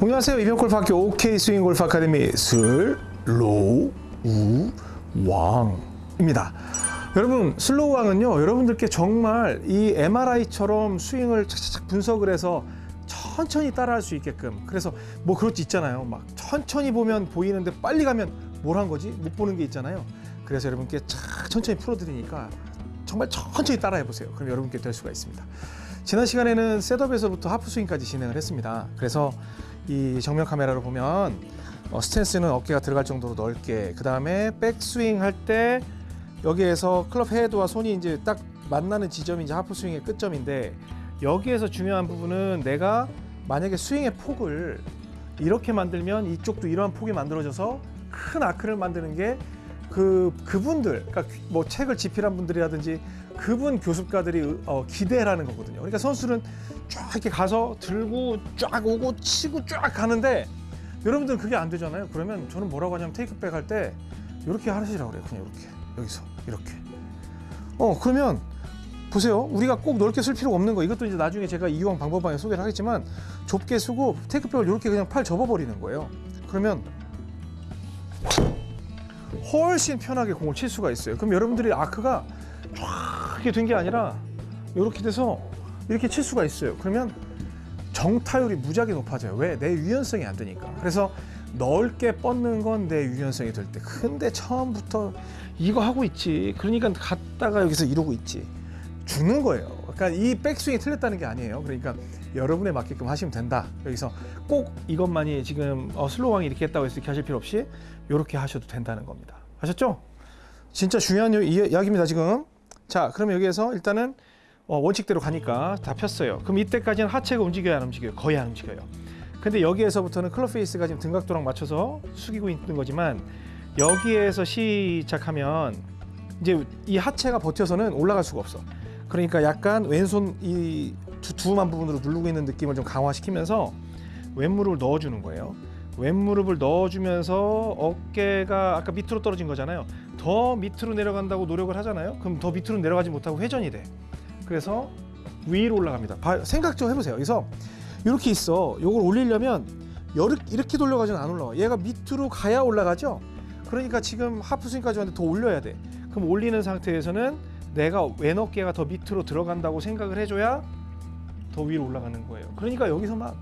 안녕하세요. 이병골프학교 OK 스윙 골프 아카데미 슬로우 왕입니다. 여러분 슬로우 왕은요 여러분들께 정말 이 MRI처럼 스윙을 착착 분석을 해서 천천히 따라할 수 있게끔 그래서 뭐 그렇지 있잖아요. 막 천천히 보면 보이는데 빨리 가면 뭘 한 거지? 못 보는 게 있잖아요. 그래서 여러분께 착 천천히 풀어드리니까 정말 천천히 따라해 보세요. 그럼 여러분께 될 수가 있습니다 지난 시간에는 setup에서부터 half swing까지 진행을 했습니다. 그래서 이 정면 카메라로 보면 어, 스탠스는 어깨가 들어갈 정도로 넓게 그 다음에 백스윙 할 때 여기에서 club head와 손이 이제 딱 만나는 지점이 이제 half swing의 끝점인데 여기에서 중요한 부분은 내가 만약에 스윙의 폭을 이렇게 만들면 이쪽도 이러한 폭이 만들어져서 큰 arc를 만드는 게 그 그분들 그러니까 뭐 책을 집필한 분들이라든지 그분 교습가들이 어, 기대라는 거거든요. 그러니까 선수는 쫙 이렇게 가서 들고 쫙 오고 치고 쫙 가는데 여러분들은 그게 안 되잖아요. 그러면 저는 뭐라고 하냐면 테이크백 할 때 이렇게 하시라고 그래요. 그냥 이렇게 여기서 이렇게. 어 그러면 보세요. 우리가 꼭 넓게 쓸 필요가 없는 거. 이것도 이제 나중에 제가 이유왕 방법방에 소개를 하겠지만 좁게 쓰고 테이크백을 이렇게 그냥 팔 접어버리는 거예요. 그러면 훨씬 편하게 공을 칠 수가 있어요. 그럼 여러분들이 아크가 쫙 이렇게 된 게 아니라 이렇게 돼서 이렇게 칠 수가 있어요. 그러면 정타율이 무지하게 높아져요. 왜? 내 유연성이 안 되니까. 그래서 넓게 뻗는 건 내 유연성이 될 때. 근데 처음부터 이거 하고 있지. 그러니까 갔다가 여기서 이러고 있지. 죽는 거예요. 그러니까 이 백스윙이 틀렸다는 게 아니에요. 그러니까 여러분에 맞게끔 하시면 된다. 여기서 꼭 이것만이 지금 어, 슬로왕이 이렇게 했다고 해서 이렇게 하실 필요 없이 이렇게 하셔도 된다는 겁니다. 아셨죠? 진짜 중요한 이- 이야기입니다 지금. 자, 그럼 여기에서 일단은 어, 원칙대로 가니까 다 폈어요. 그럼 이때까지는 하체가 움직여야 안 움직여요? 거의 안 움직여요. 근데 여기에서부터는 club face가 지금 등각도랑 맞춰서 숙이고 있는 거지만 여기에서 시작하면 이제 이 하체가 버텨서는 올라갈 수가 없어. 그러니까 약간 왼손 이 두, 두툼한 부분으로 누르고 있는 느낌을 좀 강화시키면서 왼무릎을 넣어주는 거예요. 왼무릎을 넣어주면서 어깨가 아까 밑으로 떨어진 거잖아요. 더 밑으로 내려간다고 노력을 하잖아요. 그럼 더 밑으로 내려가지 못하고 회전이 돼. 그래서 위로 올라갑니다. 봐- 생각 좀 해보세요. 그래서 이렇게 있어. 이걸 올리려면 이렇게 돌려가지는 안 올라와. 얘가 밑으로 가야 올라가죠. 그러니까 지금 하프 스윙까지 왔는데 더 올려야 돼. 그럼 올리는 상태에서는 내가 왼 어깨가 더 밑으로 들어간다고 생각을 해줘야 더 위로 올라가는 거예요. 그러니까 여기서 막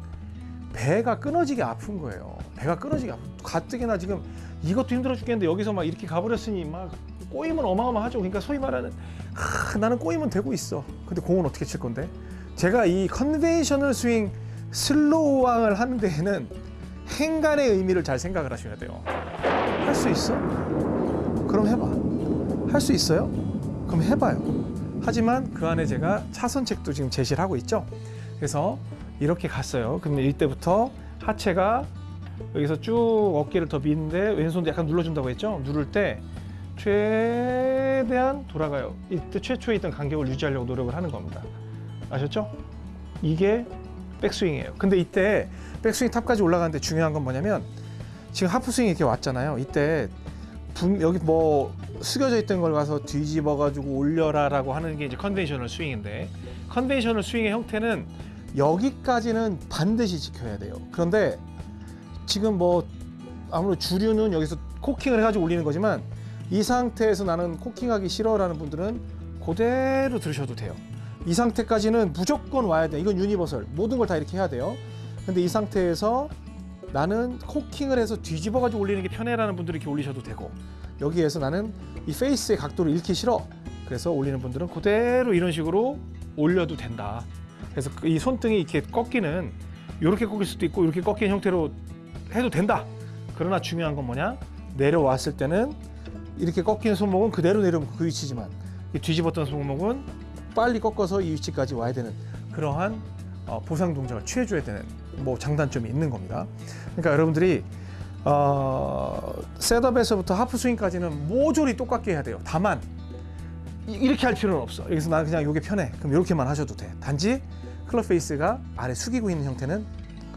배가 끊어지게 아픈 거예요. 배가 끊어지게 아픈. 가뜩이나 지금 이것도 힘들어 죽겠는데 여기서 막 이렇게 가버렸으니 막 꼬임은 어마어마하죠. 그러니까 소위 말하는 하, 나는 꼬임은 되고 있어. 근데 공은 어떻게 칠 건데? 제가 이 conventional 스윙 슬로우왕을 하는 데에는 행간의 의미를 잘 생각을 하셔야 돼요. 할 수 있어? 그럼 해봐. 할 수 있어요? 그럼 해봐요. 하지만 그 안에 제가 차선책도 지금 제시를 하고 있죠. 그래서 이렇게 갔어요. 그러면 이때부터 하체가 여기서 쭉 어깨를 더 미는데 왼손도 약간 눌러준다고 했죠. 누를 때 최대한 돌아가요. 이때 최초에 있던 간격을 유지하려고 노력을 하는 겁니다. 아셨죠? 이게 백스윙이에요. 근데 이때 백스윙 탑까지 올라가는데 중요한 건 뭐냐면 지금 하프 스윙이 이렇게 왔잖아요. 이때 분- 여기 뭐 숙여져 있던 걸 가서 뒤집어 가지고 올려라 라고 하는 게 이제 conventional 스윙인데 conventional 스윙의 형태는 여기까지는 반드시 지켜야 돼요. 그런데 지금 뭐 아무래도 주류는 여기서 cocking을 해가지고 올리는 거지만 이 상태에서 나는 cocking하기 싫어라는 분들은 그대로 들으셔도 돼요. 이 상태까지는 무조건 와야 돼. 이건 universal. 모든 걸 다 이렇게 해야 돼요. 근데 이 상태에서 나는 코킹을 해서 뒤집어 가지고 올리는 게 편해라는 분들이 이렇게 올리셔도 되고 여기에서 나는 이 페이스의 각도를 잃기 싫어. 그래서 올리는 분들은 그대로 이런 식으로 올려도 된다. 그래서 그이 손등이 이렇게 꺾이는 이렇게 꺾일 수도 있고 이렇게 꺾인 형태로 해도 된다. 그러나 중요한 건 뭐냐? 내려왔을 때는 이렇게 꺾인 손목은 그대로 내려오면 그 위치지만 이 뒤집었던 손목은 빨리 꺾어서 이 위치까지 와야 되는 그러한 어, 보상 동작을 취해줘야 되는 뭐 장단점이 있는 겁니다. 그러니까 여러분들이 어, setup에서부터 half swing까지는 모조리 똑같게 해야 돼요. 다만 이- 이렇게 할 필요는 없어. 여기서 나는 그냥 이게 편해. 그럼 이렇게만 하셔도 돼. 단지 club face가 아래 숙이고 있는 형태는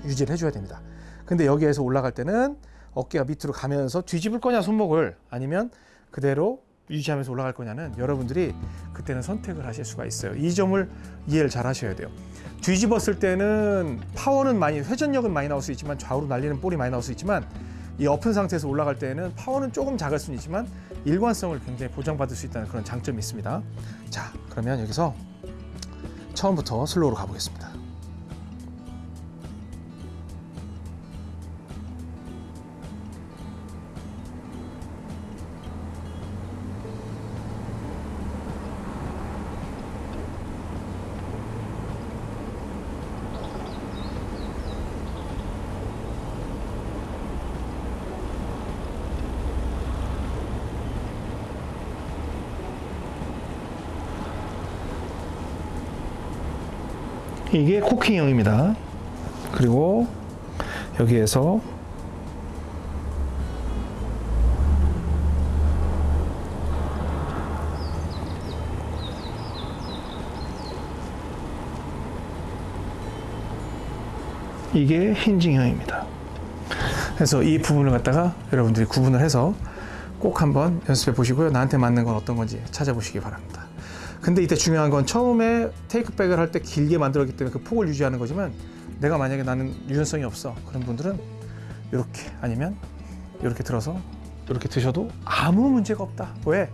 유지를 해줘야 됩니다. 근데 여기에서 올라갈 때는 어깨가 밑으로 가면서 뒤집을 거냐 손목을 아니면 그대로 유지하면서 올라갈 거냐는 여러분들이 그때는 선택을 하실 수가 있어요. 이 점을 이해를 잘 하셔야 돼요. 뒤집었을 때는 파워는 많이 회전력은 많이 나올 수 있지만 좌우로 날리는 볼이 많이 나올 수 있지만 이 엎은 상태에서 올라갈 때는 파워는 조금 작을 수는 있지만 일관성을 굉장히 보장받을 수 있다는 그런 장점이 있습니다. 자, 그러면 여기서 처음부터 슬로우로 가보겠습니다. 이게 코킹형입니다. 그리고 여기에서 이게 힌징형입니다. 그래서 이 부분을 갖다가 여러분들이 구분을 해서 꼭 한번 연습해 보시고요. 나한테 맞는 건 어떤 건지 찾아보시기 바랍니다. 근데 이때 중요한 건 처음에 테이크백을 할 때 길게 만들었기 때문에 그 폭을 유지하는 거지만 내가 만약에 나는 유연성이 없어 그런 분들은 이렇게 아니면 이렇게 들어서 이렇게 드셔도 아무 문제가 없다. 왜?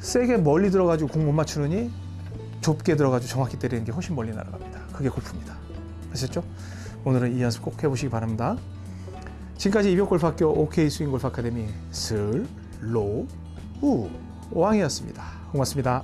세게 멀리 들어가지고 공 못 맞추느니 좁게 들어가지고 정확히 때리는 게 훨씬 멀리 날아갑니다. 그게 골프입니다. 아셨죠? 오늘은 이 연습 꼭 해보시기 바랍니다. 지금까지 이병골프학교 OK 스윙 골프 아카데미 슬로우 왕이었습니다. 고맙습니다.